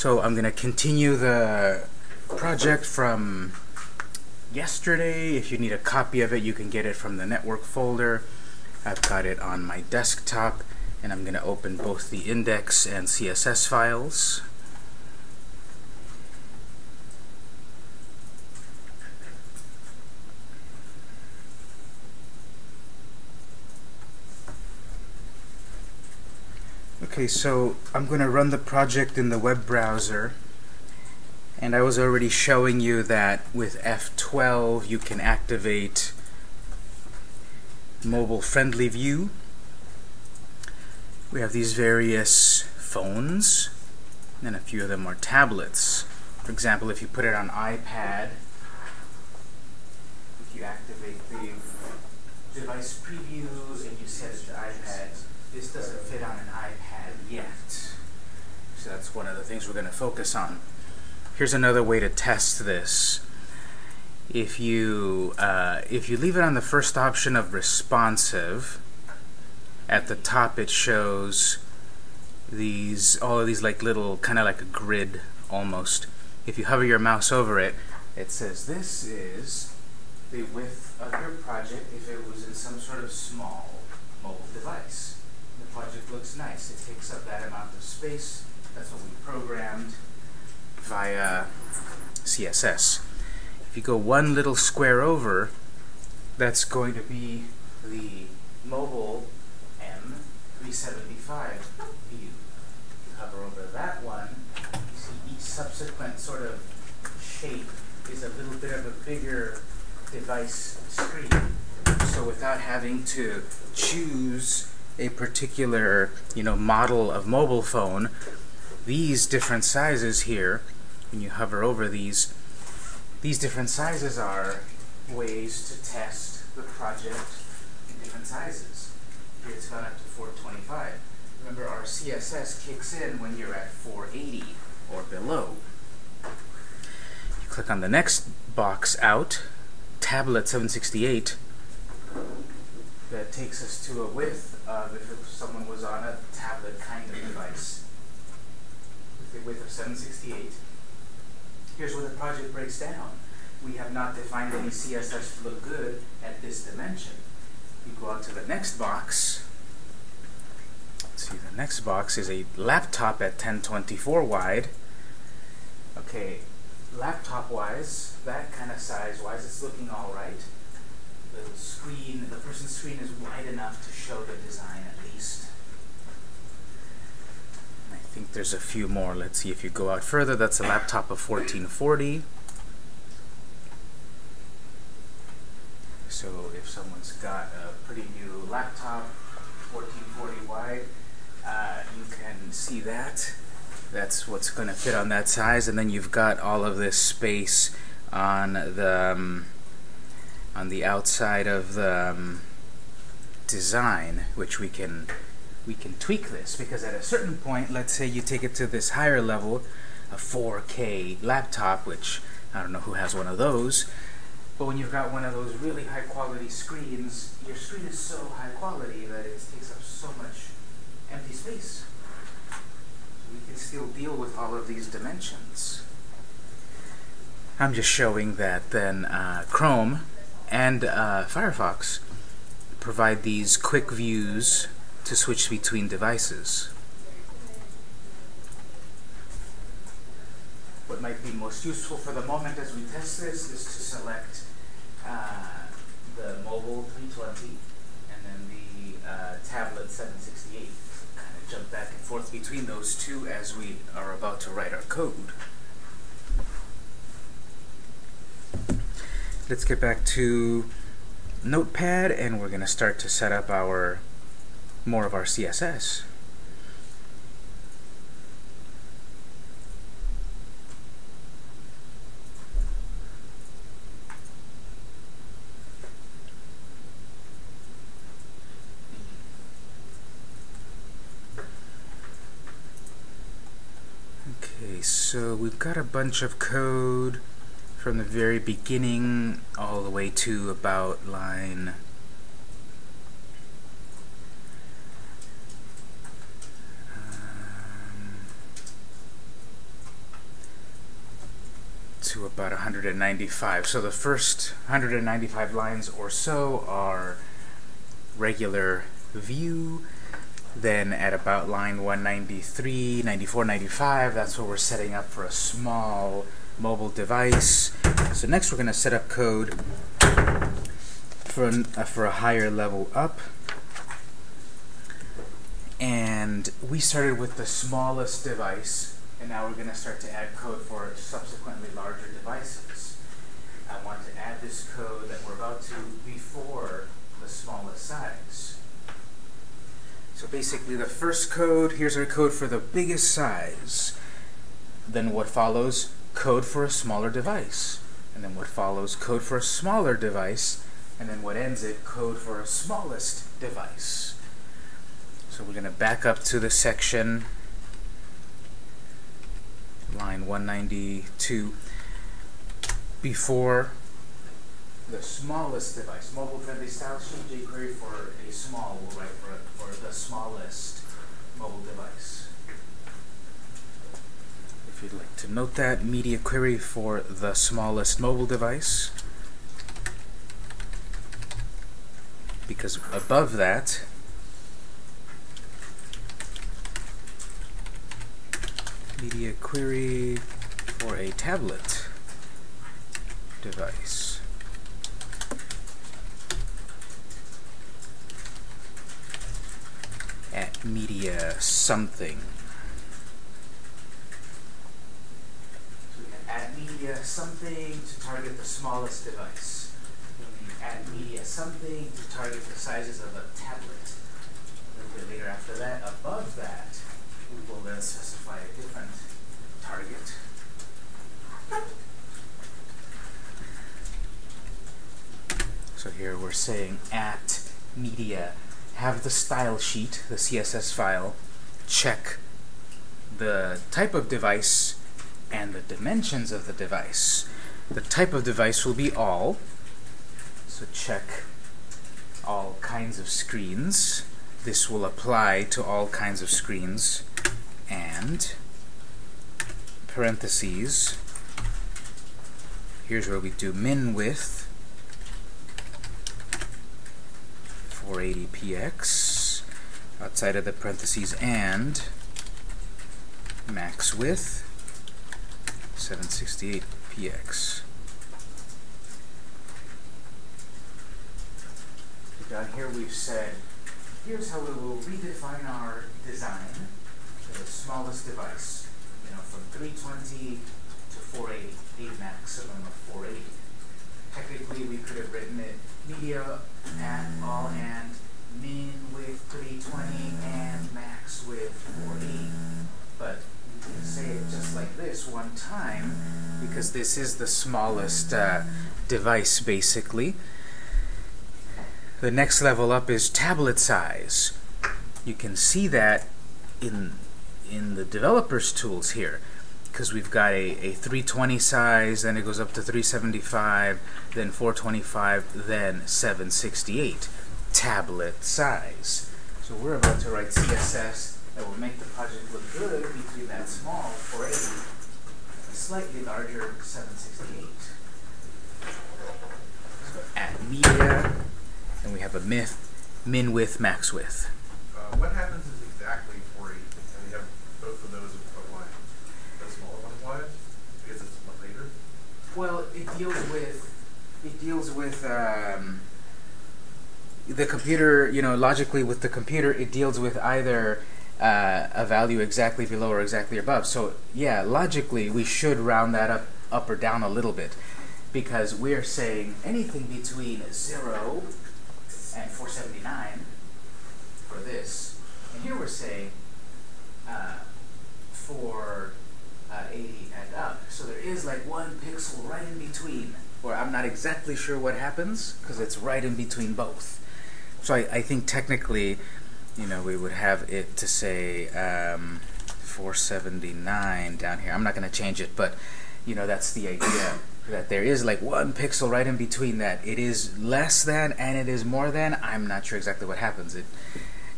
So I'm going to continue the project from yesterday. If you need a copy of it, you can get it from the network folder. I've got it on my desktop, and I'm going to open both the index and CSS files. Okay, so I'm going to run the project in the web browser. And I was already showing you that with F12 you can activate mobile friendly view. We have these various phones, and a few of them are tablets. For example, if you put it on iPad, if you activate the device previews and you set it to iPad, this doesn't fit on an iPad. So that's one of the things we're going to focus on. Here's another way to test this. If you uh, if you leave it on the first option of responsive, at the top it shows these all of these like little kind of like a grid almost. If you hover your mouse over it, it says this is the width of your project if it was in some sort of small mobile device the project looks nice. It takes up that amount of space. That's what we programmed via CSS. If you go one little square over, that's going to be the mobile M375 view. You hover over that one, you see each subsequent sort of shape is a little bit of a bigger device screen. So without having to choose a particular you know model of mobile phone these different sizes here when you hover over these these different sizes are ways to test the project in different sizes. Here it's gone up to 425 remember our CSS kicks in when you're at 480 or below. You click on the next box out tablet 768 that takes us to a width of if someone was on a tablet kind of device a width of 768. Here's where the project breaks down. We have not defined any CSS to look good at this dimension. You go on to the next box. Let's see, the next box is a laptop at 1024 wide. Okay, laptop-wise, that kind of size-wise, it's looking all right the screen, the person's screen is wide enough to show the design at least. I think there's a few more. Let's see if you go out further. That's a laptop of 1440. So if someone's got a pretty new laptop, 1440 wide, uh, you can see that. That's what's going to fit on that size. And then you've got all of this space on the... Um, on the outside of the um, design, which we can we can tweak this because at a certain point, let's say you take it to this higher level, a 4K laptop, which I don't know who has one of those, but when you've got one of those really high quality screens, your screen is so high quality that it takes up so much empty space. We can still deal with all of these dimensions. I'm just showing that then uh, Chrome and uh, Firefox provide these quick views to switch between devices. What might be most useful for the moment as we test this is to select uh, the mobile 320 and then the uh, tablet 768. Kind of jump back and forth between those two as we are about to write our code. let's get back to Notepad and we're going to start to set up our more of our CSS. Okay, so we've got a bunch of code from the very beginning all the way to about line to about 195. So the first 195 lines or so are regular view. Then at about line 193, 94, 95, that's where we're setting up for a small mobile device. So next we're going to set up code for, an, uh, for a higher level up. And we started with the smallest device, and now we're going to start to add code for subsequently larger devices. I want to add this code that we're about to before the smallest size. So basically the first code, here's our code for the biggest size. Then what follows? Code for a smaller device. And then what follows? Code for a smaller device. And then what ends it? Code for a smallest device. So we're going to back up to the section, line 192, before the smallest device, mobile-friendly style sheet jQuery for a small, we'll write for, for the smallest mobile device. If you'd like to note that, media query for the smallest mobile device. Because above that, media query for a tablet device. at media something. So at media something to target the smallest device. At media something to target the sizes of a tablet. A little bit later after that, above that, we will then specify a different target. So here we're saying at media have the style sheet, the CSS file, check the type of device and the dimensions of the device. The type of device will be all, so check all kinds of screens. This will apply to all kinds of screens, and parentheses, here's where we do min width, 480px outside of the parentheses and max width 768px. Down here we've said, here's how we will redefine our design the smallest device. You know, from 320 to 480, a maximum of 480. Technically, we could have written it media at all and min with 320 and max with 480. But we can say it just like this one time because this is the smallest uh, device basically. The next level up is tablet size. You can see that in in the developers tools here because we've got a, a 320 size, then it goes up to 375, then 425, then 768 tablet size. So we're about to write CSS that will make the project look good between that small 480 and slightly larger 768. So add media, and we have a myth, min width, max width. Uh, what happens is exactly 480, and we have both of those applied. The smaller one applied, because it's later. Well, it deals with it deals with um, the computer. You know, logically with the computer, it deals with either uh, a value exactly below or exactly above. So yeah, logically we should round that up up or down a little bit because we're saying anything between zero and 479 for this, and here we're saying uh, for uh, 80 and up. So there is like one pixel right in between, or I'm not exactly sure what happens because it's right in between both. So I, I think technically, you know, we would have it to say um, 479 down here. I'm not going to change it, but you know, that's the idea that there is like one pixel right in between that. It is less than and it is more than. I'm not sure exactly what happens. It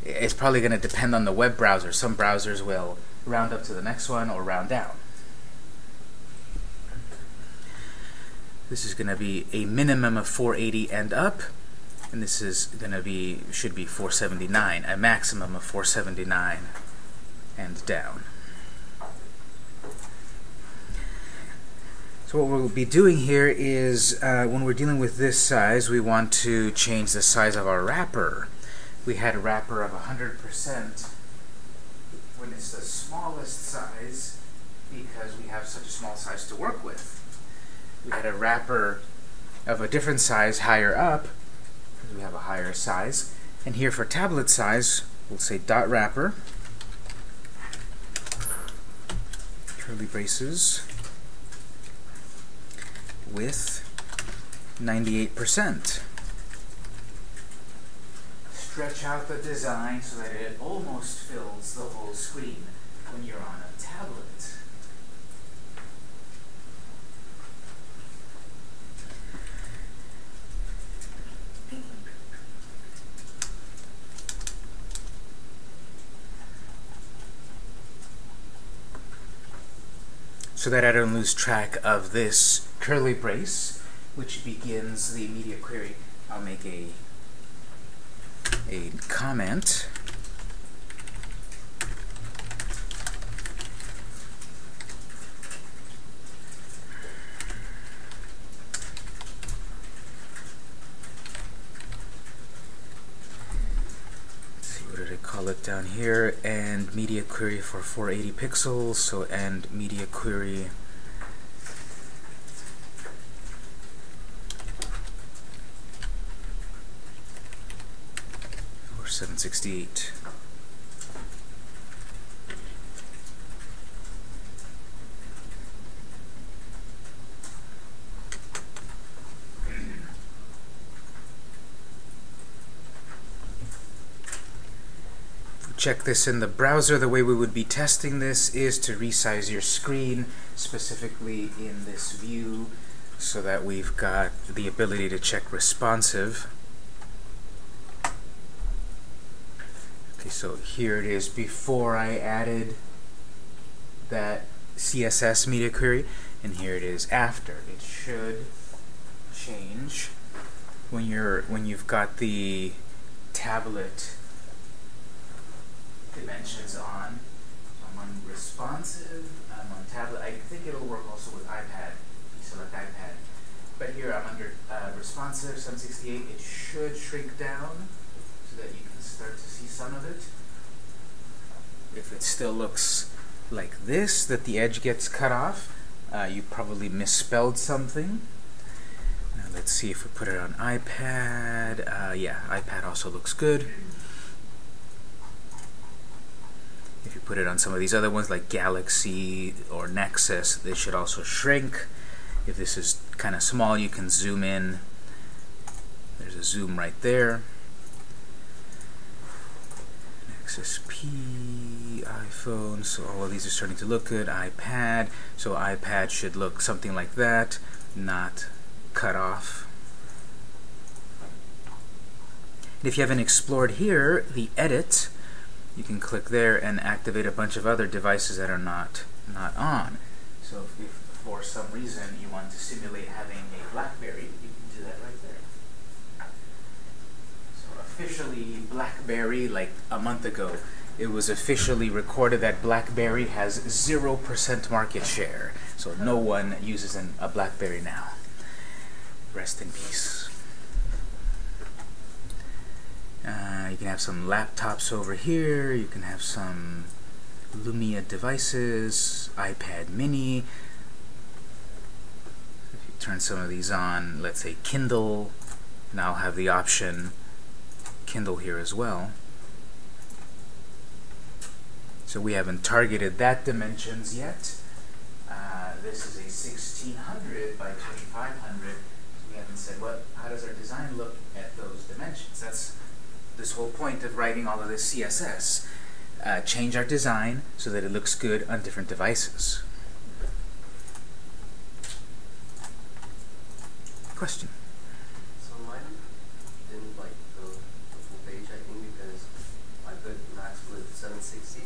it's probably going to depend on the web browser. Some browsers will round up to the next one or round down. This is going to be a minimum of 480 and up, and this is going to be should be 479, a maximum of 479 and down. So what we'll be doing here is, uh, when we're dealing with this size, we want to change the size of our wrapper. We had a wrapper of 100% when it's the smallest size because we have such a small size to work with. We had a wrapper of a different size higher up we have a higher size. And here for tablet size, we'll say dot wrapper, curly braces, with 98%. Stretch out the design so that it almost fills the whole screen when you're on a tablet. So that I don't lose track of this curly brace, which begins the media query. I'll make a a comment. call it down here and media query for 480 pixels so and media query for 768 check this in the browser, the way we would be testing this is to resize your screen, specifically in this view, so that we've got the ability to check responsive. Okay, so here it is before I added that CSS media query, and here it is after. It should change when you're when you've got the tablet dimensions on. I'm on responsive, I'm on tablet. I think it'll work also with iPad. Select iPad. But here I'm under uh, responsive 768. It should shrink down so that you can start to see some of it. If it still looks like this, that the edge gets cut off, uh, you probably misspelled something. Now let's see if we put it on iPad. Uh, yeah, iPad also looks good. If you put it on some of these other ones like Galaxy or Nexus, they should also shrink. If this is kind of small, you can zoom in. There's a zoom right there. Nexus P, iPhone, so all of these are starting to look good. iPad, so iPad should look something like that, not cut off. And if you haven't explored here, the edit you can click there and activate a bunch of other devices that are not not on. So if, if for some reason you want to simulate having a BlackBerry, you can do that right there. So officially BlackBerry, like a month ago, it was officially recorded that BlackBerry has 0% market share. So no one uses an, a BlackBerry now. Rest in peace. Uh, you can have some laptops over here. You can have some Lumia devices, iPad mini. If you turn some of these on, let's say Kindle, now have the option Kindle here as well. So we haven't targeted that dimensions yet. Uh, this is a 1600 by 2500. we haven't said what. How does our design look at those dimensions? That's this whole point of writing all of this CSS. Uh, change our design so that it looks good on different devices. Question? So mine didn't like the, the full page, I think, because I put max with 760.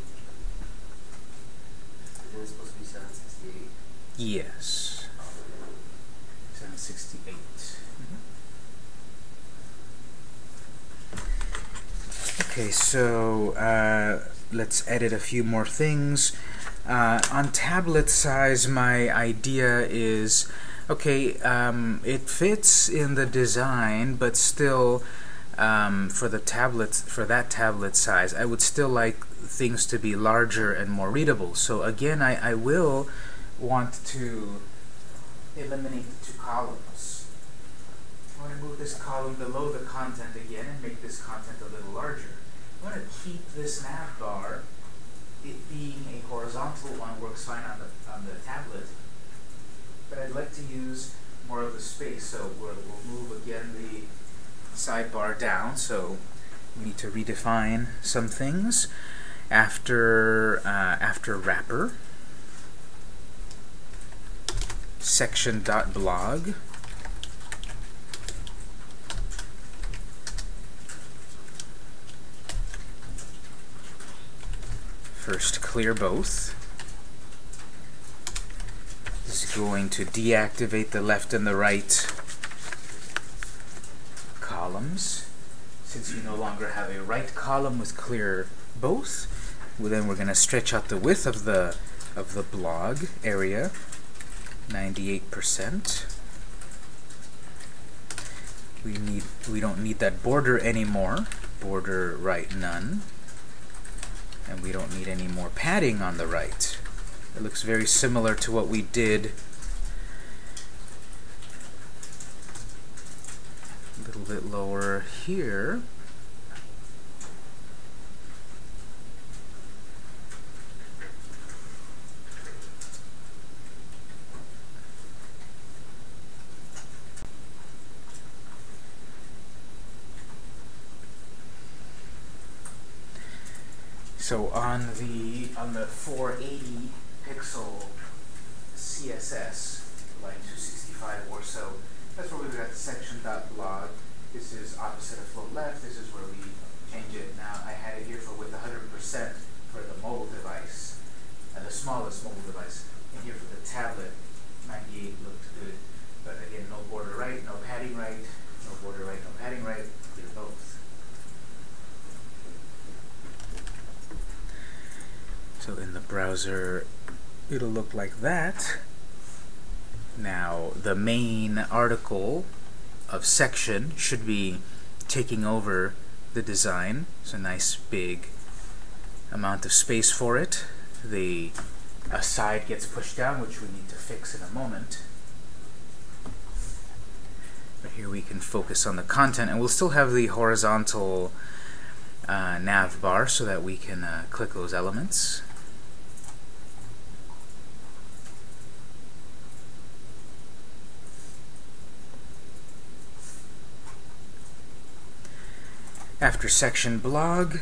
Isn't it supposed to be 768? Yes. Okay, so uh, let's edit a few more things. Uh, on tablet size, my idea is okay. Um, it fits in the design, but still, um, for the tablets for that tablet size, I would still like things to be larger and more readable. So again, I, I will want to eliminate the two columns. I want to move this column below the content again and make this content a little larger. I want to keep this nav bar, it being a horizontal one works fine on the, on the tablet, but I'd like to use more of the space, so we'll, we'll move again the sidebar down, so we need to redefine some things. After, uh, after wrapper, section.blog, First, clear both. This is going to deactivate the left and the right columns. Since you no longer have a right column with clear both, well, then we're going to stretch out the width of the of the blog area, 98%. We need we don't need that border anymore. Border right none and we don't need any more padding on the right. It looks very similar to what we did a little bit lower here. So on the on the 480 pixel CSS, like 265 or so, that's where we've got section dot blog. This is opposite of float left. This is where we change it. Now I had it here for with 100% for the mobile device, uh, the smallest mobile device, and here for the tablet, 98 looked good. But again, no border right, no padding right, no border right, no padding right. Clear both. So in the browser, it'll look like that. Now, the main article of section should be taking over the design. It's a nice big amount of space for it. The aside gets pushed down, which we need to fix in a moment. But here we can focus on the content, and we'll still have the horizontal uh, nav bar so that we can uh, click those elements. After section blog,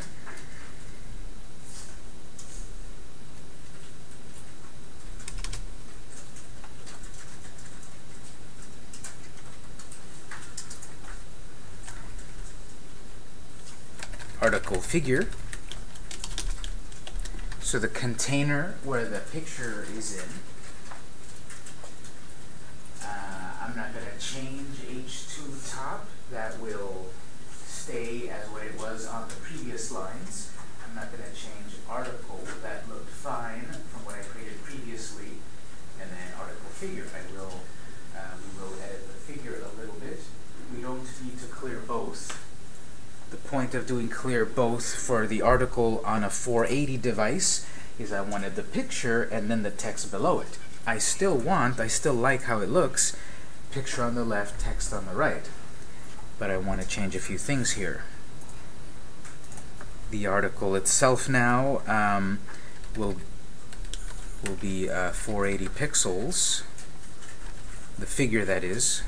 article figure. So the container where the picture is in, uh, I'm not going to change H2 top. That will stay as what it was on the previous lines. I'm not going to change article. That looked fine from what I created previously. And then article figure, I will, uh, we will edit the figure a little bit. We don't need to clear both. The point of doing clear both for the article on a 480 device is I wanted the picture and then the text below it. I still want, I still like how it looks, picture on the left, text on the right but I want to change a few things here. The article itself now um, will will be uh, 480 pixels. The figure that is.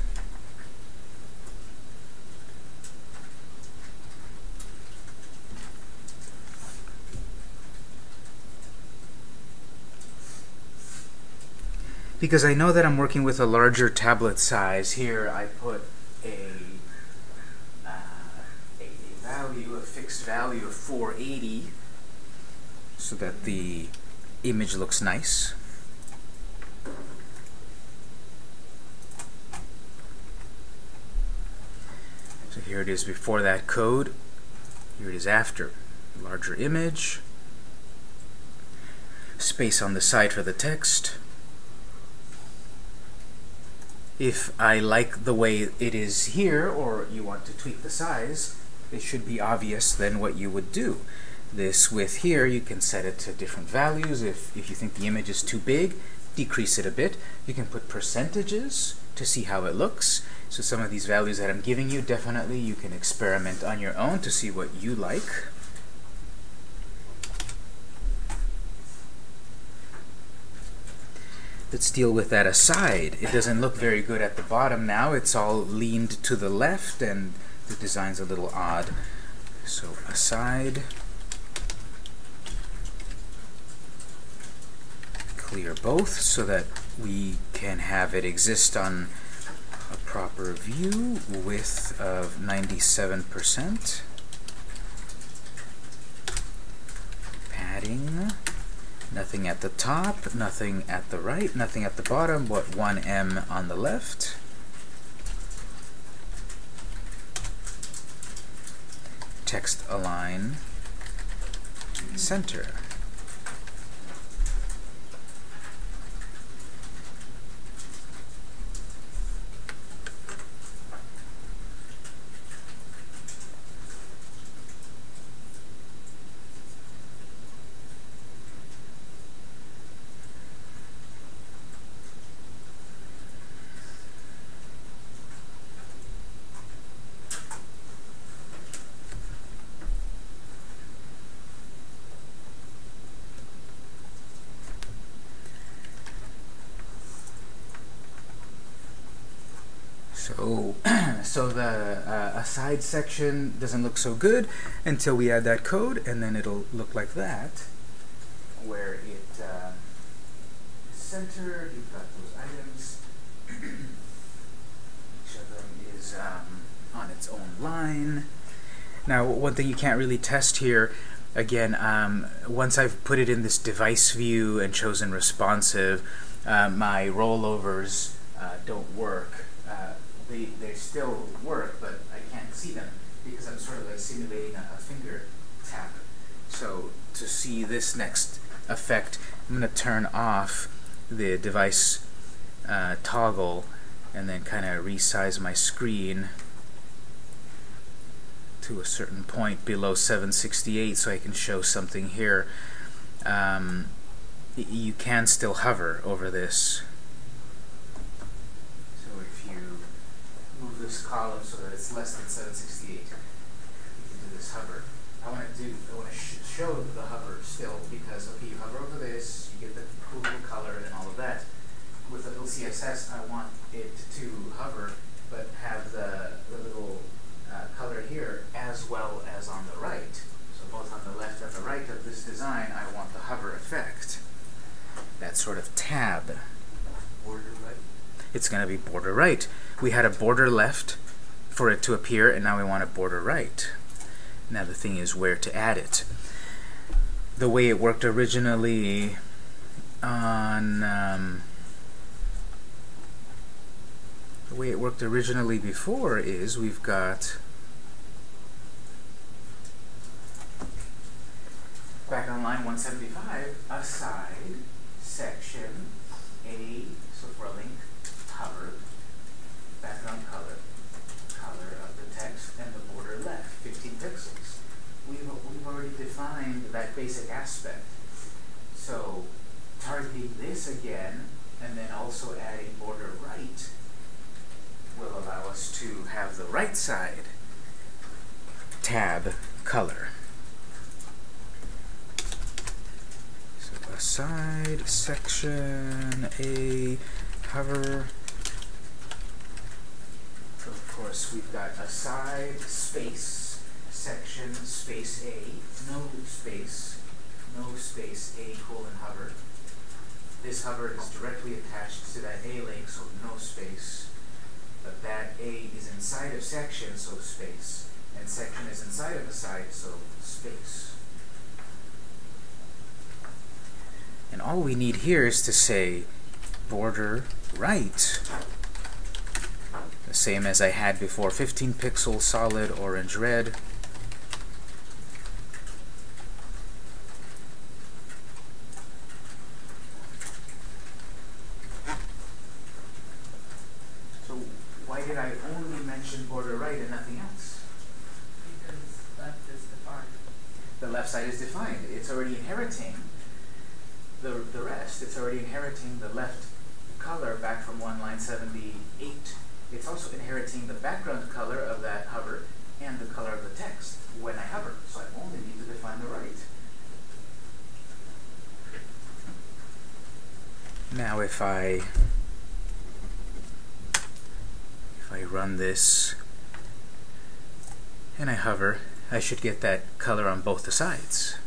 Because I know that I'm working with a larger tablet size, here I put a value, a fixed value of 480 so that the image looks nice. So here it is before that code. Here it is after. Larger image. Space on the side for the text. If I like the way it is here, or you want to tweak the size, it should be obvious then what you would do. This width here, you can set it to different values. If, if you think the image is too big, decrease it a bit. You can put percentages to see how it looks. So some of these values that I'm giving you, definitely you can experiment on your own to see what you like. Let's deal with that aside. It doesn't look very good at the bottom now. It's all leaned to the left and the design's a little odd. So aside. Clear both so that we can have it exist on a proper view, width of 97%. Padding. Nothing at the top, nothing at the right, nothing at the bottom, but 1em on the left. Text align center. So, so the aside section doesn't look so good until we add that code, and then it'll look like that, where it uh, is centered. You've got those items. Each of them is um, on its own line. Now, one thing you can't really test here, again, um, once I've put it in this device view and chosen responsive, uh, my rollovers uh, don't work. Uh, they, they still work, but see them because I'm sort of like simulating a, a finger tap. So to see this next effect, I'm going to turn off the device uh, toggle and then kind of resize my screen to a certain point below 768 so I can show something here. Um, you can still hover over this. So if you move this column so that it's less than 768, you can do this hover. I want to do, I want to sh show the hover still because, okay, you hover over this, you get the cool little color and all of that. With the little CSS, I want it to hover, but have the, the little uh, color here as well as on the right. So both on the left and the right of this design, I want the hover effect. That sort of tab. Border right. It's going to be border right. We had a border left for it to appear, and now we want a border right. Now the thing is where to add it. The way it worked originally on um, the way it worked originally before is we've got back on line 175 aside section A link hover background color color of the text and the border left 15 pixels we've, we've already defined that basic aspect so targeting this again and then also adding border right will allow us to have the right side tab color. So aside section A hover. So of course we've got aside space section space A no space no space A colon hover. This hover is directly attached to that A link, so no space. But that A is inside of section, so space. And section is inside of aside, so space. And all we need here is to say border right. The same as I had before, 15 pixel solid orange red. So why did I only mention border right and nothing else? Because left is defined. The left side is defined. It's already inheriting the, the rest. It's already inheriting the left color back from one line 78. It's also inheriting the background color of that hover and the color of the text when I hover. So I only need to define the right. Now if I if I run this and I hover, I should get that color on both the sides.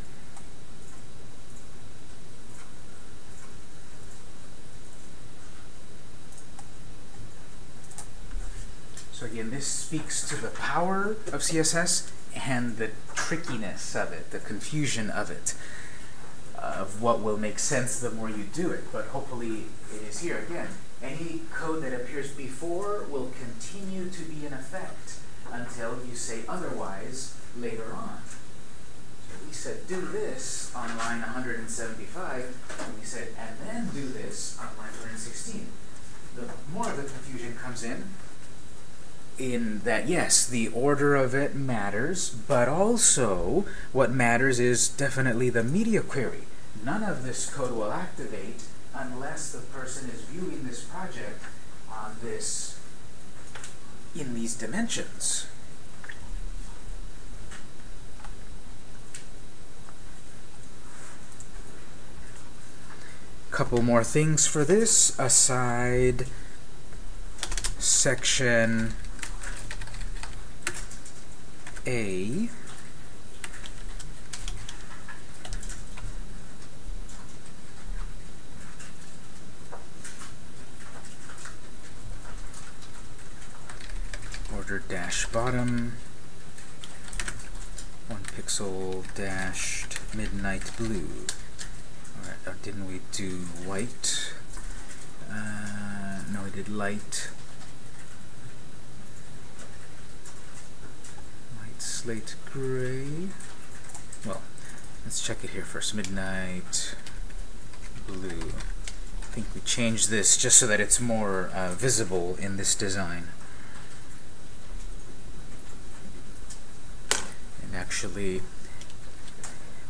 So again, this speaks to the power of CSS and the trickiness of it, the confusion of it, of what will make sense the more you do it. But hopefully it is here. Again, any code that appears before will continue to be in effect until you say otherwise later on. So we said do this on line 175, and we said and then do this on line 116. The more of the confusion comes in in that yes, the order of it matters, but also what matters is definitely the media query. None of this code will activate unless the person is viewing this project on this in these dimensions. Couple more things for this aside section A border dash bottom one pixel dashed midnight blue Alright, uh, didn't we do white? Uh, no, we did light. Light slate gray. Well, let's check it here first. Midnight blue. I think we changed this just so that it's more uh, visible in this design. And actually,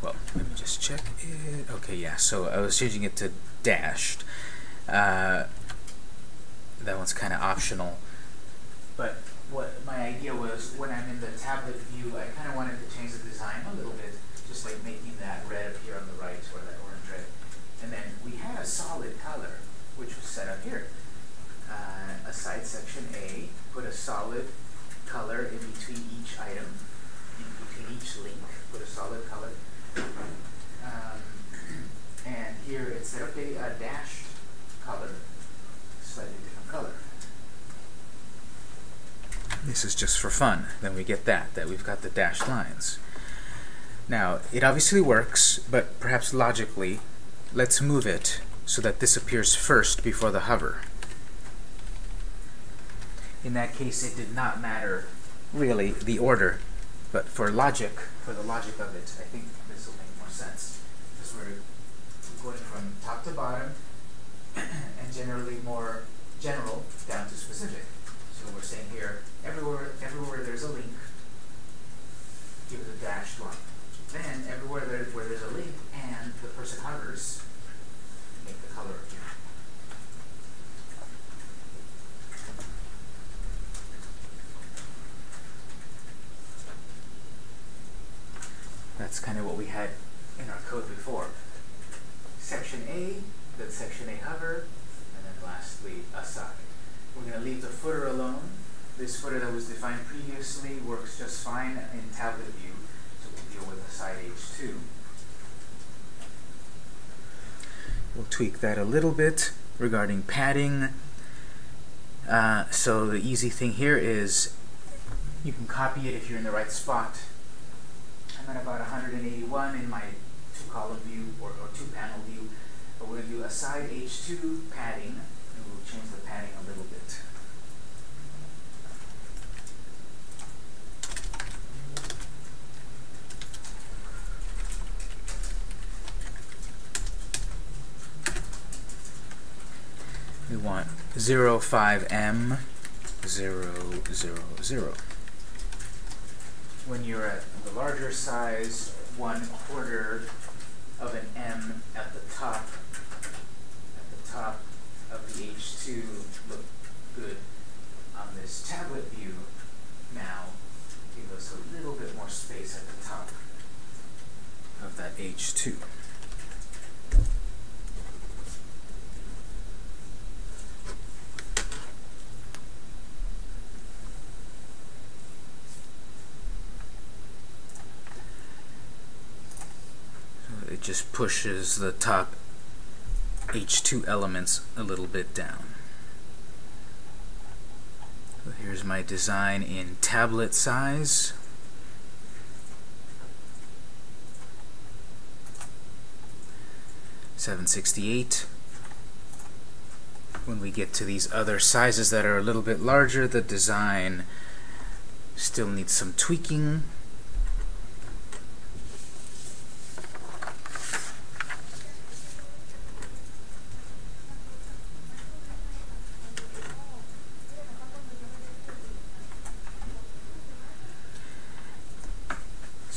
well, let me just check it. Okay, yeah, so I was changing it to dashed. Uh, that one's kind of optional. But what my idea was, when I'm in the tablet view, I kind of wanted to change the design a little bit, just like making that red appear on the right or that orange red. And then we had a solid color, which was set up here. Uh, aside section A, put a solid color in between each item, in between each link, put a solid color. Um, and here it said, okay, a dashed color, slightly different color. This is just for fun. Then we get that, that we've got the dashed lines. Now, it obviously works, but perhaps logically, let's move it so that this appears first before the hover. In that case, it did not matter really the order, but for logic, for the logic of it, I think this will make more sense. Because we're going from top to bottom and generally more general down to specific. So we're saying here, everywhere, everywhere there's a link, give it a dashed line. Then everywhere there, where there's a link and the person hovers, make the color appear. That's kind of what we had in our code before. Section A, then section A hover, and then lastly aside. We're going to leave the footer alone. This footer that was defined previously works just fine in tablet view, so we'll deal with aside H2. We'll tweak that a little bit regarding padding. Uh, so the easy thing here is you can copy it if you're in the right spot. I'm at about 181 in my two-column view or, or two-panel view. But we're going to do aside H2 padding, and we'll change the padding a little bit. We want 05M 000. When you're at the larger size, one quarter of an em at the top, at the top of the H2 look good on this tablet view now. Give us a little bit more space at the top of that H2. So it just pushes the top H2 elements a little bit down. So here's my design in tablet size. Seven sixty-eight. When we get to these other sizes that are a little bit larger, the design still needs some tweaking.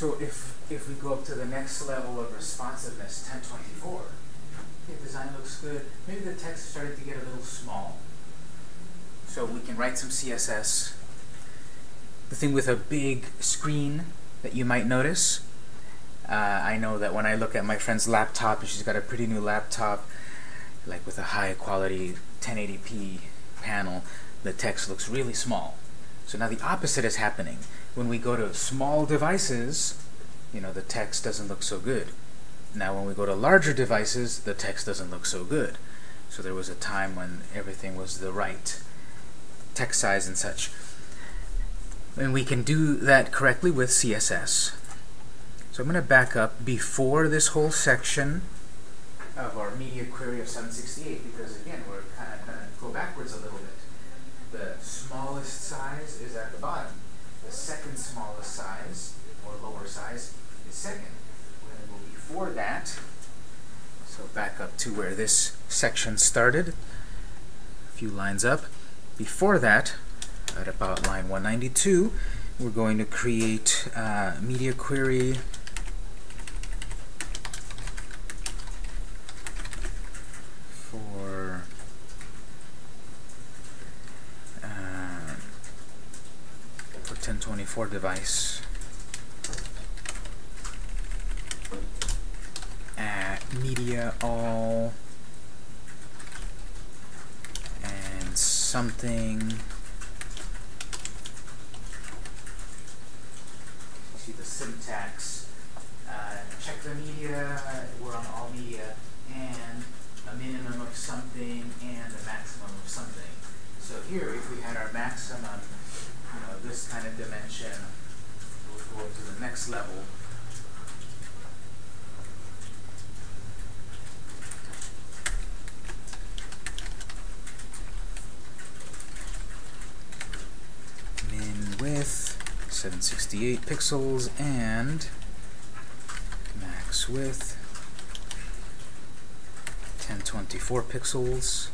So if, if we go up to the next level of responsiveness, 1024, okay, design looks good. Maybe the text started to get a little small. So we can write some CSS. The thing with a big screen that you might notice, uh, I know that when I look at my friend's laptop, and she's got a pretty new laptop, like with a high quality 1080p panel, the text looks really small. So now the opposite is happening. When we go to small devices, you know, the text doesn't look so good. Now when we go to larger devices, the text doesn't look so good. So there was a time when everything was the right text size and such. And we can do that correctly with CSS. So I'm going to back up before this whole section of our media query of 768 because again we're kind of going to go backwards a little bit. The smallest size is at the bottom. The second smallest size, or lower size, second. Before that. So back up to where this section started. A few lines up. Before that, at about line 192, we're going to create uh, media query for uh, for 1024 device at media all and something. See the syntax. Uh, check the media. We're on all media. And a minimum of something and a maximum of something. So here if we had our maximum you know this kind of dimension we'll go up to the next level min width 768 pixels and max width 1024 pixels.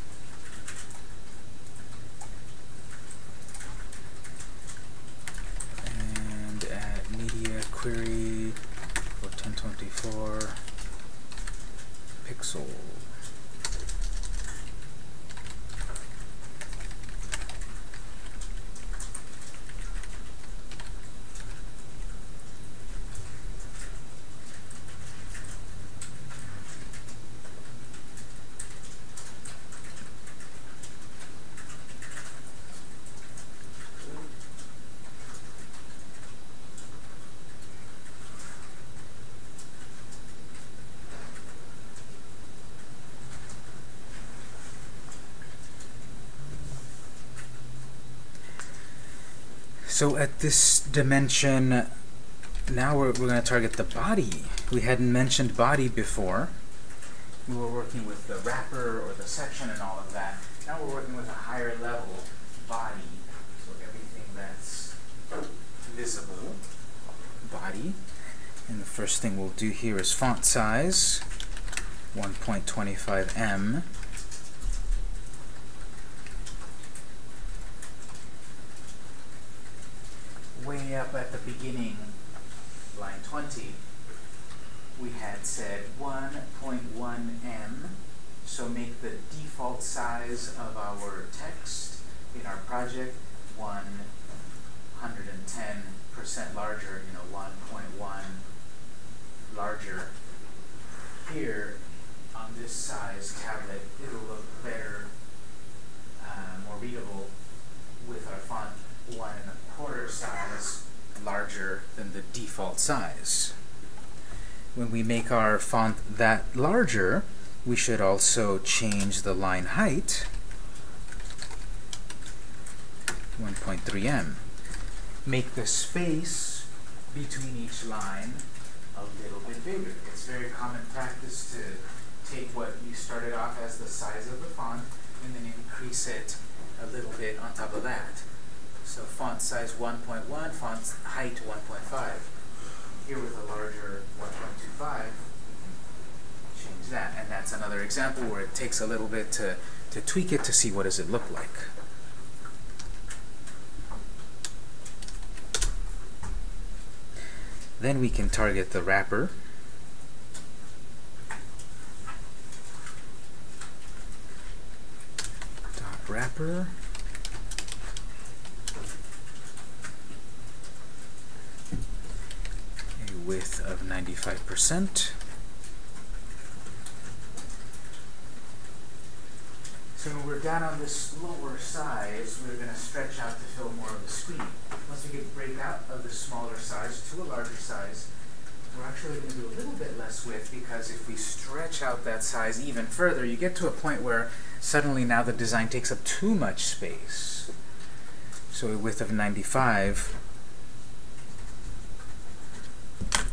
And at media query for 1024 pixel So at this dimension, now we're, we're going to target the body. We hadn't mentioned body before. We were working with the wrapper or the section and all of that. Now we're working with a higher level body. So everything that's visible, body. And the first thing we'll do here is font size, 1.25 em. up at the beginning, line 20, we had said 1.1 em, so make the default size of our text in our project 110% larger, you know, 1.1 larger. Here, on this size tablet, it'll look better, uh, more readable with our font one and a quarter size larger than the default size. When we make our font that larger, we should also change the line height 1.3em. Make the space between each line a little bit bigger. It's very common practice to take what you started off as the size of the font and then increase it a little bit on top of that. So font size 1.1, font height 1.5. Here with a larger 1.25, change that. And that's another example where it takes a little bit to, to tweak it to see what does it look like. Then we can target the wrapper. Dot wrapper. A width of 95%. So when we're down on this lower size, we're going to stretch out to fill more of the screen. Once we get break out of the smaller size to a larger size, we're actually going to do a little bit less width because if we stretch out that size even further, you get to a point where suddenly now the design takes up too much space. So a width of 95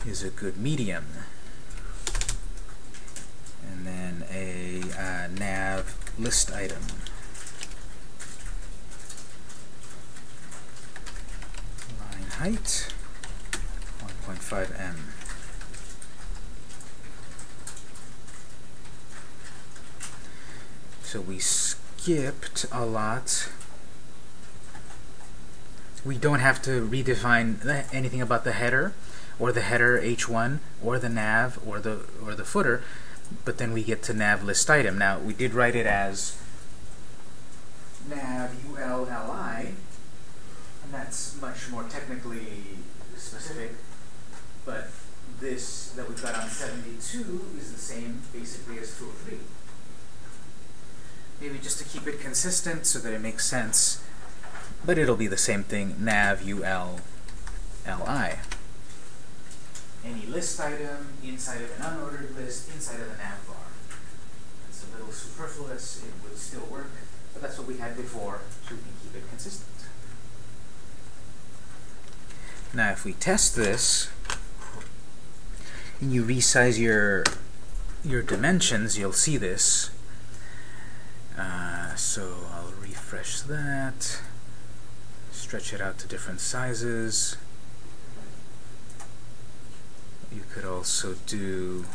is a good medium. And then a uh, nav list item. Line height 1.5 em. So we skipped a lot. We don't have to redefine anything about the header or the header h1 or the nav or the or the footer but then we get to nav list item. Now, we did write it as nav ULLI, and that's much more technically specific, but this that we've got on 72 is the same basically as 203. Maybe just to keep it consistent so that it makes sense, but it'll be the same thing, nav ULLI any list item inside of an unordered list inside of the nav bar. It's a little superfluous, it would still work, but that's what we had before, so we can keep it consistent. Now if we test this, and you resize your your dimensions, you'll see this. Uh, so I'll refresh that, stretch it out to different sizes you could also do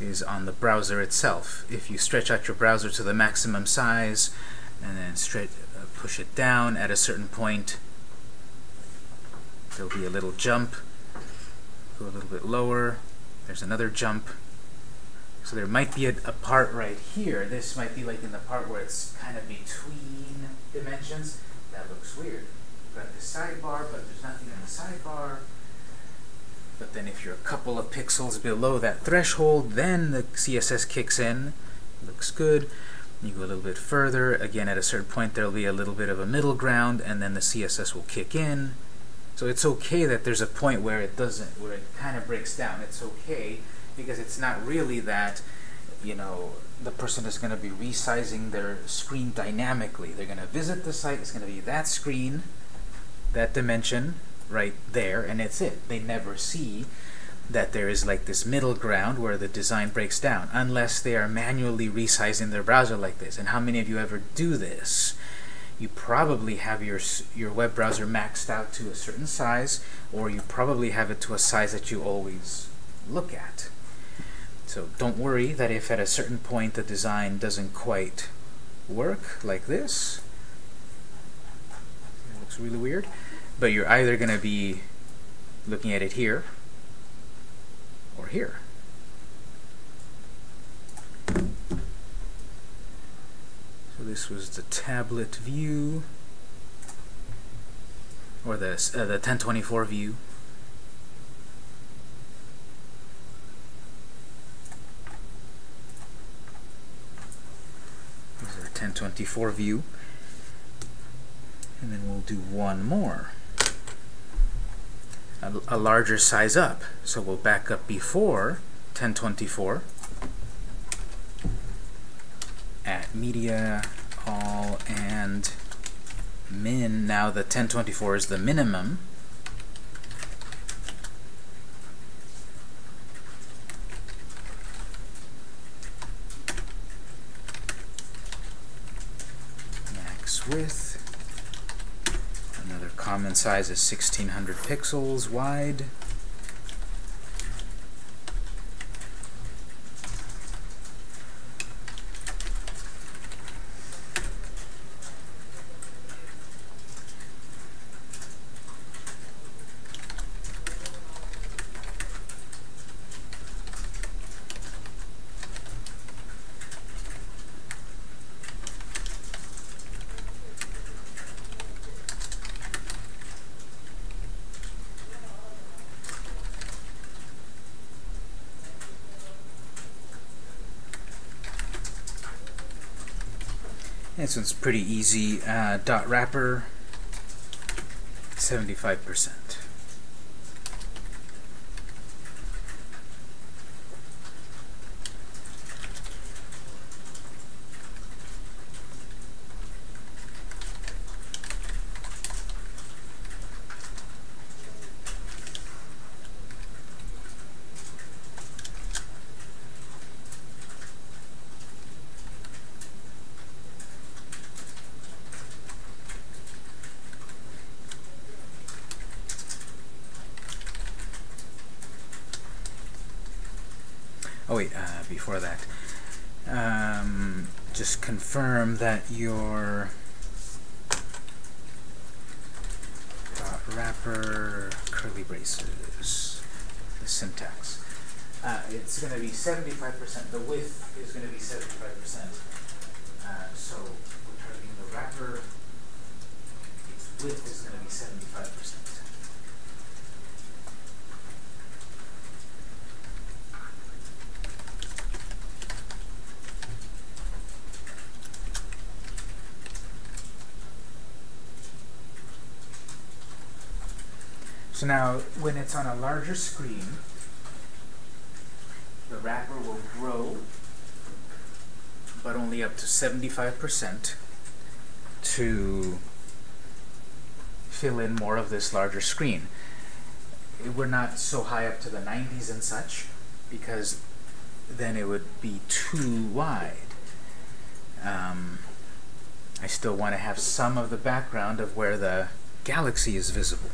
is on the browser itself. If you stretch out your browser to the maximum size and then stretch, uh, push it down at a certain point, there'll be a little jump. Go a little bit lower. There's another jump. So there might be a, a part right here. This might be like in the part where it's kind of between dimensions. That looks weird. We've got the sidebar, but there's nothing in the sidebar. But then if you're a couple of pixels below that threshold, then the CSS kicks in. Looks good. You go a little bit further. Again, at a certain point, there'll be a little bit of a middle ground, and then the CSS will kick in. So it's okay that there's a point where it doesn't, where it kind of breaks down. It's okay because it's not really that, you know, the person is going to be resizing their screen dynamically. They're going to visit the site. It's going to be that screen, that dimension, right there, and it's it. They never see that there is like this middle ground where the design breaks down, unless they are manually resizing their browser like this. And how many of you ever do this? You probably have your your web browser maxed out to a certain size, or you probably have it to a size that you always look at. So don't worry that if at a certain point the design doesn't quite work like this, it looks really weird, but you're either going to be looking at it here or here. So this was the tablet view, or the uh, the 1024 view. This is our 1024 view. And then we'll do one more. A, a larger size up. So we'll back up before 1024 at media, all, and min. Now the 1024 is the minimum. Max width. Common size is 1600 pixels wide. This one's pretty easy. Uh, dot wrapper, 75%. Oh wait, uh, before that, um, just confirm that your dot wrapper curly braces, the syntax. Uh, it's going to be 75%. The width is going to be 75%. Uh, so we're targeting the wrapper. Its width is going to be 75%. Now, when it's on a larger screen, the wrapper will grow, but only up to 75% to fill in more of this larger screen. We're not so high up to the 90s and such, because then it would be too wide. Um, I still want to have some of the background of where the galaxy is visible.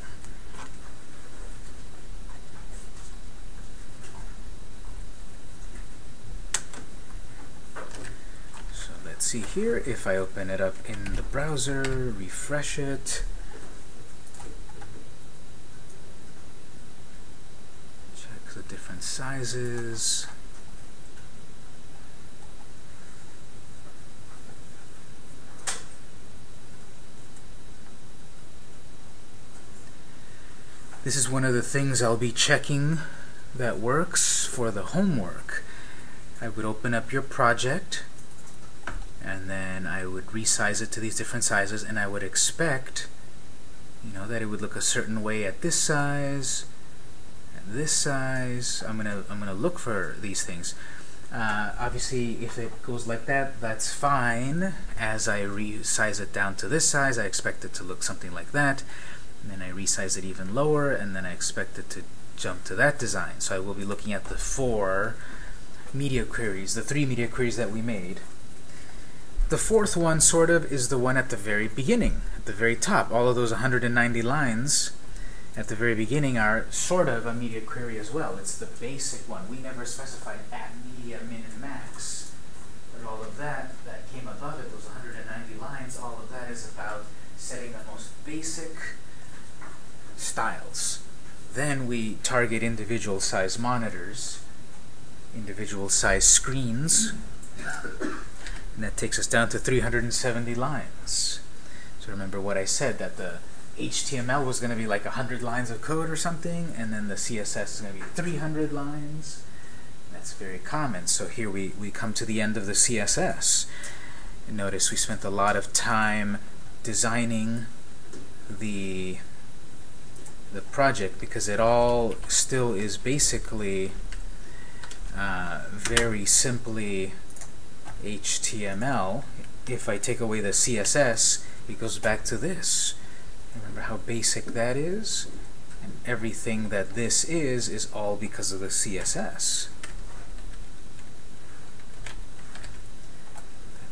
So let's see here, if I open it up in the browser, refresh it, check the different sizes. This is one of the things I'll be checking that works for the homework. I would open up your project and then I would resize it to these different sizes and I would expect you know that it would look a certain way at this size and this size. I'm gonna I'm gonna look for these things. Uh, obviously if it goes like that that's fine. As I resize it down to this size I expect it to look something like that. And then I resize it even lower and then I expect it to jump to that design. So I will be looking at the four media queries the three media queries that we made the fourth one, sort of, is the one at the very beginning, at the very top. All of those 190 lines at the very beginning are sort of a media query as well. It's the basic one. We never specified at media, min, and max. But all of that, that came above it, those 190 lines, all of that is about setting the most basic styles. Then we target individual size monitors, individual size screens, and that takes us down to 370 lines. So remember what I said, that the HTML was going to be like 100 lines of code or something, and then the CSS is going to be 300 lines. That's very common. So here we, we come to the end of the CSS. And notice we spent a lot of time designing the the project because it all still is basically uh, very simply HTML. If I take away the CSS, it goes back to this. Remember how basic that is? And everything that this is, is all because of the CSS.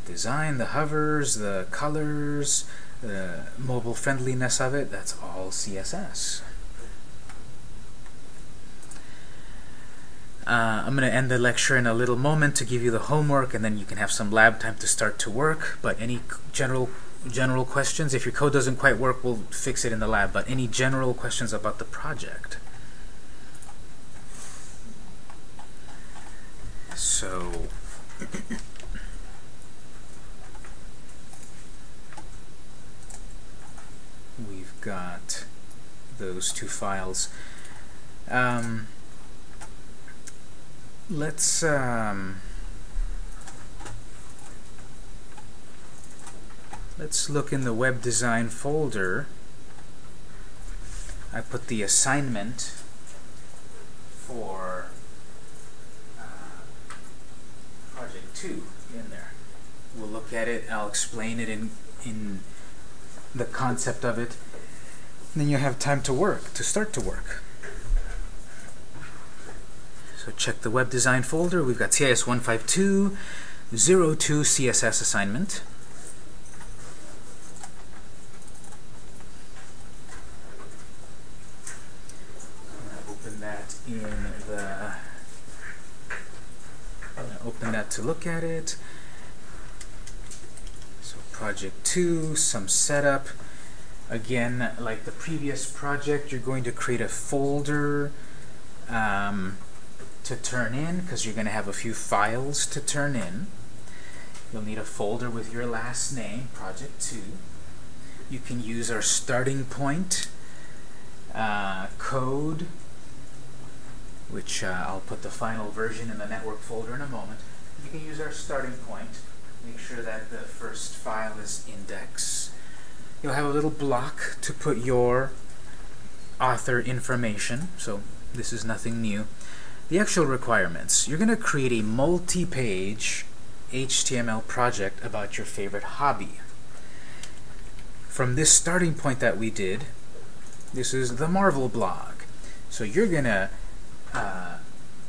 Design, the hovers, the colors, the mobile friendliness of it, that's all CSS. Uh, I'm going to end the lecture in a little moment to give you the homework, and then you can have some lab time to start to work. But any general general questions? If your code doesn't quite work, we'll fix it in the lab. But any general questions about the project? So. we've got those two files. Um, let's um, let's look in the web design folder. I put the assignment for uh, project 2 in there. We'll look at it, I'll explain it in in the concept of it. Then you have time to work, to start to work. So check the web design folder. We've got CIS 152 02 CSS assignment. Open that in the. Open that to look at it. So project 2, some setup. Again, like the previous project, you're going to create a folder. Um, to turn in because you're going to have a few files to turn in. You'll need a folder with your last name, project 2. You can use our starting point uh, code, which uh, I'll put the final version in the network folder in a moment. You can use our starting point. Make sure that the first file is index. You'll have a little block to put your author information, so this is nothing new the actual requirements. You're going to create a multi-page HTML project about your favorite hobby. From this starting point that we did, this is the Marvel blog. So you're going to uh,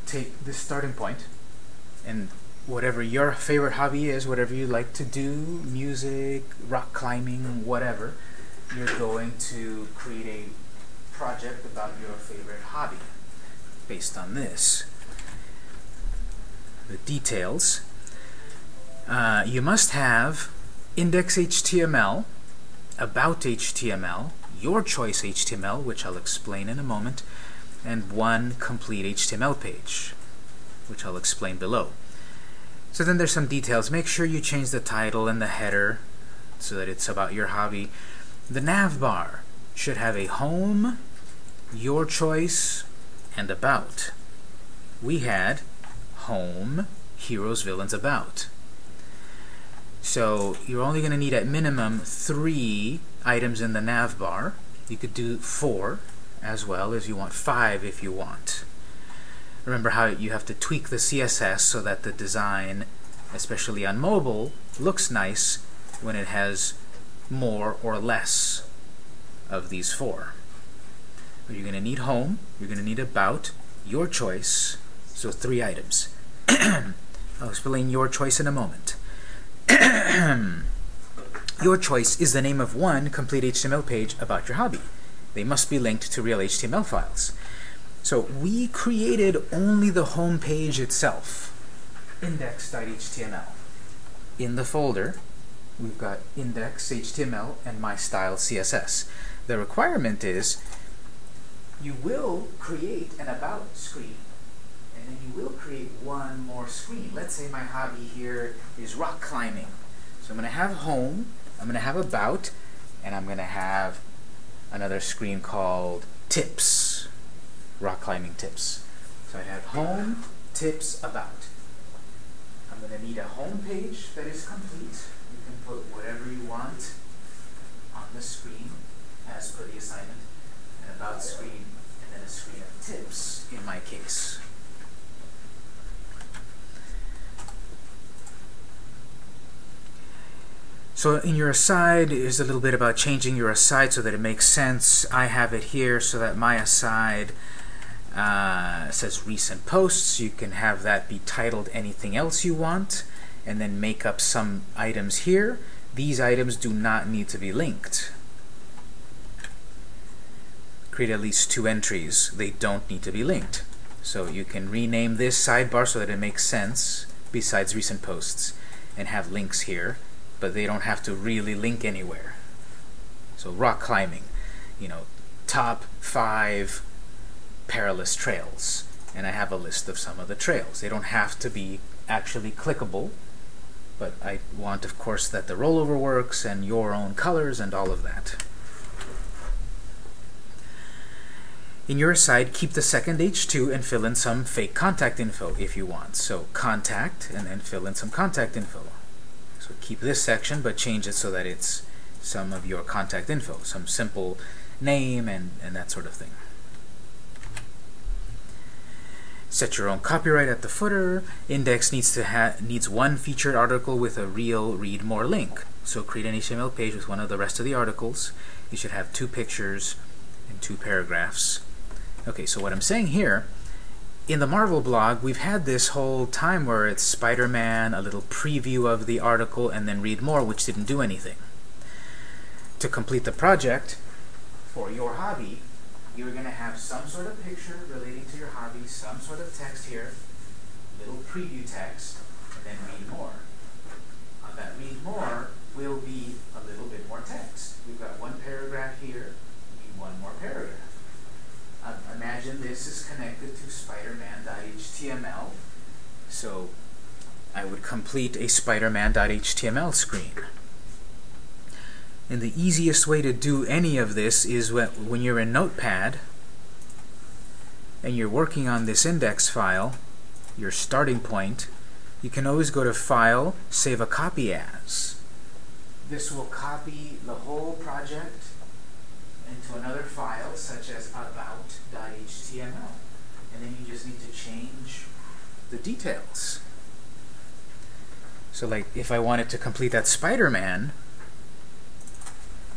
take this starting point and whatever your favorite hobby is, whatever you like to do, music, rock climbing, whatever, you're going to create a project about your favorite hobby based on this. The details. Uh, you must have index.html, about HTML, your choice HTML, which I'll explain in a moment, and one complete HTML page, which I'll explain below. So then there's some details. Make sure you change the title and the header so that it's about your hobby. The nav bar should have a home, your choice, and about. We had home, heroes, villains, about. So you're only going to need at minimum three items in the nav bar. You could do four as well as you want five if you want. Remember how you have to tweak the CSS so that the design, especially on mobile, looks nice when it has more or less of these four. You're going to need home, you're going to need about, your choice, so three items. I'll explain your choice in a moment. your choice is the name of one complete HTML page about your hobby. They must be linked to real HTML files. So we created only the home page itself, index.html. In the folder, we've got index.html and my style CSS. The requirement is you will create an about screen. And then you will create one more screen. Let's say my hobby here is rock climbing. So I'm going to have home, I'm going to have about, and I'm going to have another screen called tips, rock climbing tips. So I have home, tips, about. I'm going to need a home page that is complete. You can put whatever you want on the screen as per the assignment, about screen, and then a screen of tips in my case. So in your aside is a little bit about changing your aside so that it makes sense. I have it here so that my aside uh, says recent posts. You can have that be titled anything else you want and then make up some items here. These items do not need to be linked. Create at least two entries. They don't need to be linked. So you can rename this sidebar so that it makes sense besides recent posts and have links here but they don't have to really link anywhere. So rock climbing, you know, top five perilous trails. And I have a list of some of the trails. They don't have to be actually clickable, but I want, of course, that the rollover works and your own colors and all of that. In your aside, keep the second H2 and fill in some fake contact info if you want. So contact, and then fill in some contact info. So keep this section, but change it so that it's some of your contact info, some simple name and, and that sort of thing. Set your own copyright at the footer. Index needs to needs one featured article with a real read more link. So create an HTML page with one of the rest of the articles. You should have two pictures and two paragraphs. Okay, so what I'm saying here in the Marvel blog, we've had this whole time where it's Spider-Man, a little preview of the article, and then read more, which didn't do anything. To complete the project, for your hobby, you're going to have some sort of picture relating to your hobby, some sort of text here, little preview text, and then read more. On that read more will be a little bit more text. We've got one paragraph here, we need one more paragraph. Imagine this is connected to spiderman.html. So I would complete a spiderman.html screen. And the easiest way to do any of this is when you're in Notepad and you're working on this index file, your starting point, you can always go to File, Save a Copy As. This will copy the whole project into another file such as about.html. And then you just need to change the details. So like if I wanted to complete that Spider-Man,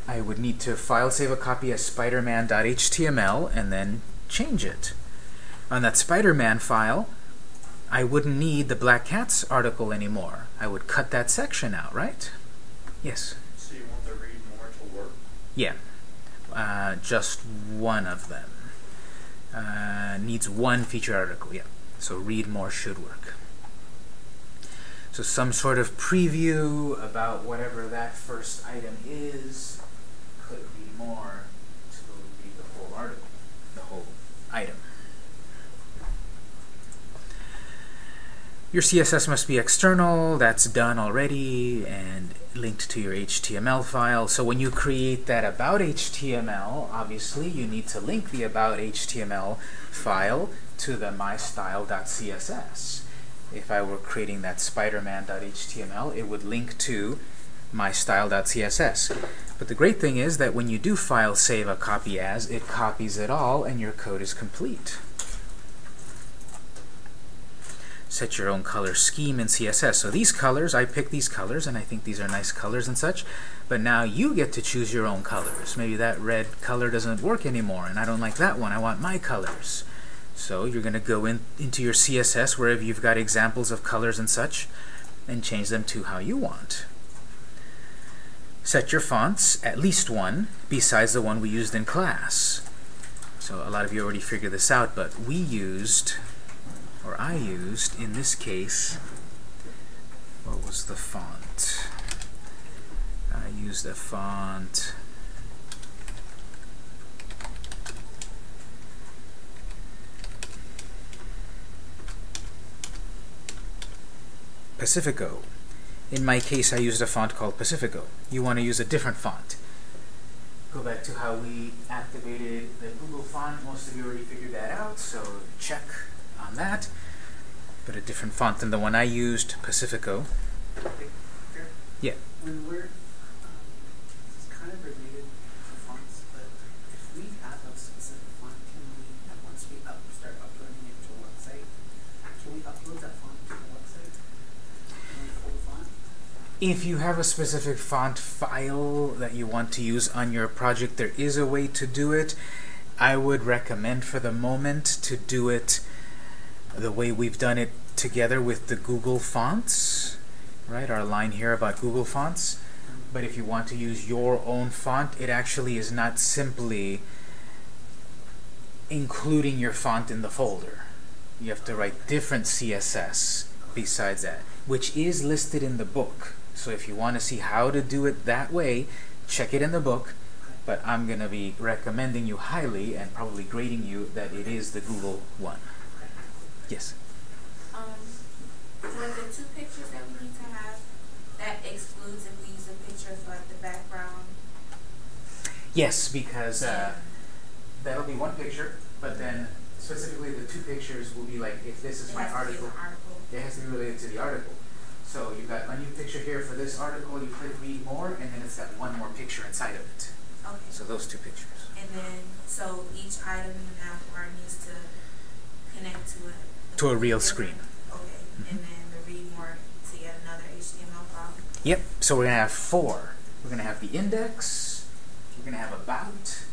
I would need to file save a copy as spiderman.html and then change it. On that Spider-Man file, I wouldn't need the Black Cats article anymore. I would cut that section out, right? Yes? So you want the read more to work? Yeah. Uh, just one of them. Uh, needs one feature article, yeah. So read more should work. So some sort of preview about whatever that first item is could read more to read the whole article, the whole item. Your CSS must be external, that's done already, and linked to your HTML file. So when you create that about HTML, obviously you need to link the about HTML file to the mystyle.css. If I were creating that spiderman.html, it would link to mystyle.css. But the great thing is that when you do file save a copy as, it copies it all and your code is complete set your own color scheme in CSS. So these colors, I pick these colors, and I think these are nice colors and such, but now you get to choose your own colors. Maybe that red color doesn't work anymore, and I don't like that one. I want my colors. So you're going to go in, into your CSS, wherever you've got examples of colors and such, and change them to how you want. Set your fonts, at least one, besides the one we used in class. So a lot of you already figured this out, but we used or I used in this case, what was the font? I used a font Pacifico. In my case, I used a font called Pacifico. You want to use a different font. Go back to how we activated the Google font. Most of you already figured that out, so check on that. But a different font than the one I used, Pacifico. Yeah. When we're, um, it's kind of related to fonts, but if we have a specific font, can we, once we up, start uploading it to a website, can we upload that font to the website? And then full font? If you have a specific font file that you want to use on your project, there is a way to do it. I would recommend for the moment to do it the way we've done it together with the Google fonts, right? Our line here about Google fonts. But if you want to use your own font, it actually is not simply including your font in the folder. You have to write different CSS besides that, which is listed in the book. So if you want to see how to do it that way, check it in the book. But I'm going to be recommending you highly and probably grading you that it is the Google one. Yes? Um, for the two pictures that we need to have, that excludes if we use a picture for like the background. Yes, because uh, that'll be one picture, but then specifically the two pictures will be like if this is It my has to be article, article. it has to be related to the article. So you've got a new picture here for this article, you click read more, and then it's got one more picture inside of it. Okay. So those two pictures. And then, so each item in the bar needs to connect to a. To a real screen. Okay, and then the read more to yet another HTML file. Yep, so we're going to have four. We're going to have the index, we're going to have about,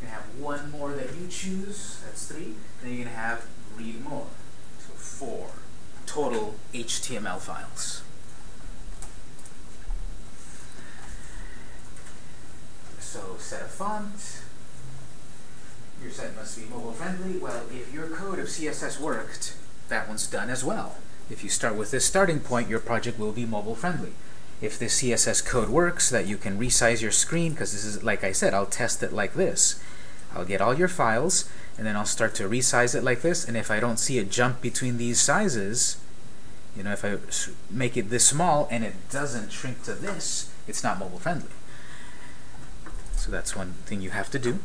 we're going to have one more that you choose, that's three, then you're going to have read more, so four total HTML files. So set a font, your site must be mobile friendly. Well, if your code of CSS worked, that one's done as well. If you start with this starting point, your project will be mobile friendly. If this CSS code works, that you can resize your screen, because this is, like I said, I'll test it like this. I'll get all your files, and then I'll start to resize it like this, and if I don't see a jump between these sizes, you know, if I make it this small and it doesn't shrink to this, it's not mobile friendly. So that's one thing you have to do.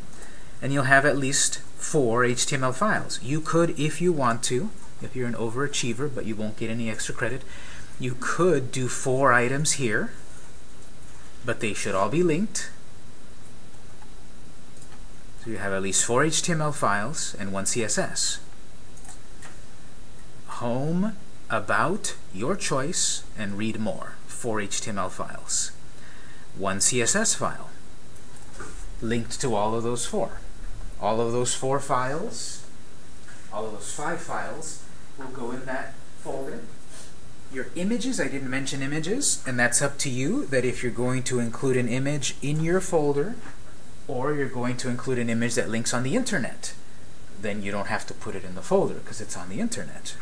And you'll have at least four HTML files. You could, if you want to, if you're an overachiever, but you won't get any extra credit, you could do four items here, but they should all be linked. So you have at least four HTML files and one CSS. Home, about, your choice, and read more. Four HTML files. One CSS file linked to all of those four. All of those four files, all of those five files, will go in that folder. Your images, I didn't mention images, and that's up to you, that if you're going to include an image in your folder, or you're going to include an image that links on the internet, then you don't have to put it in the folder, because it's on the internet.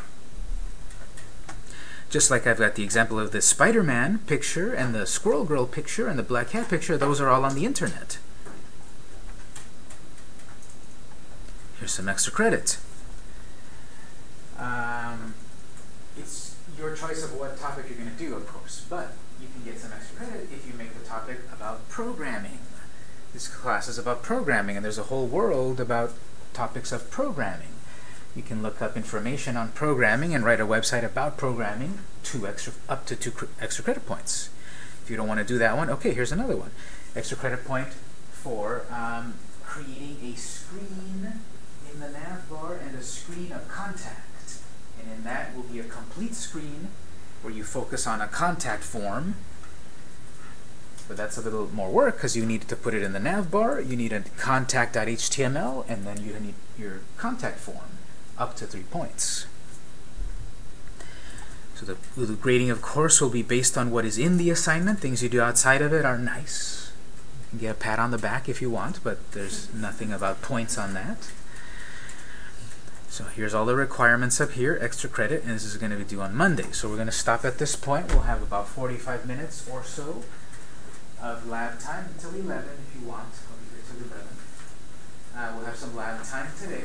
Just like I've got the example of the Spider-Man picture, and the Squirrel Girl picture, and the Black Cat picture, those are all on the internet. Here's some extra credit. Um, it's your choice of what topic you're going to do, of course, but you can get some extra credit if you make the topic about programming. This class is about programming, and there's a whole world about topics of programming. You can look up information on programming and write a website about programming, two extra, up to two extra credit points. If you don't want to do that one, okay, here's another one. Extra credit point for um, creating a screen in the nav bar and a screen of contact. And in that will be a complete screen where you focus on a contact form. But that's a little more work because you need to put it in the nav bar, you need a contact.html, and then you need your contact form up to three points. So the, the grading, of course, will be based on what is in the assignment. Things you do outside of it are nice. You can get a pat on the back if you want, but there's nothing about points on that. So here's all the requirements up here, extra credit, and this is going to be due on Monday. So we're going to stop at this point. We'll have about 45 minutes or so of lab time until 11 if you want. I'll here till 11. Uh, we'll have some lab time today.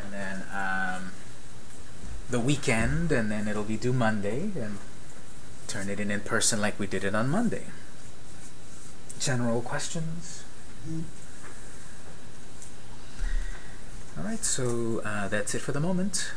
And then um, the weekend, and then it'll be due Monday, and turn it in in person like we did it on Monday. General questions? All right, so uh, that's it for the moment.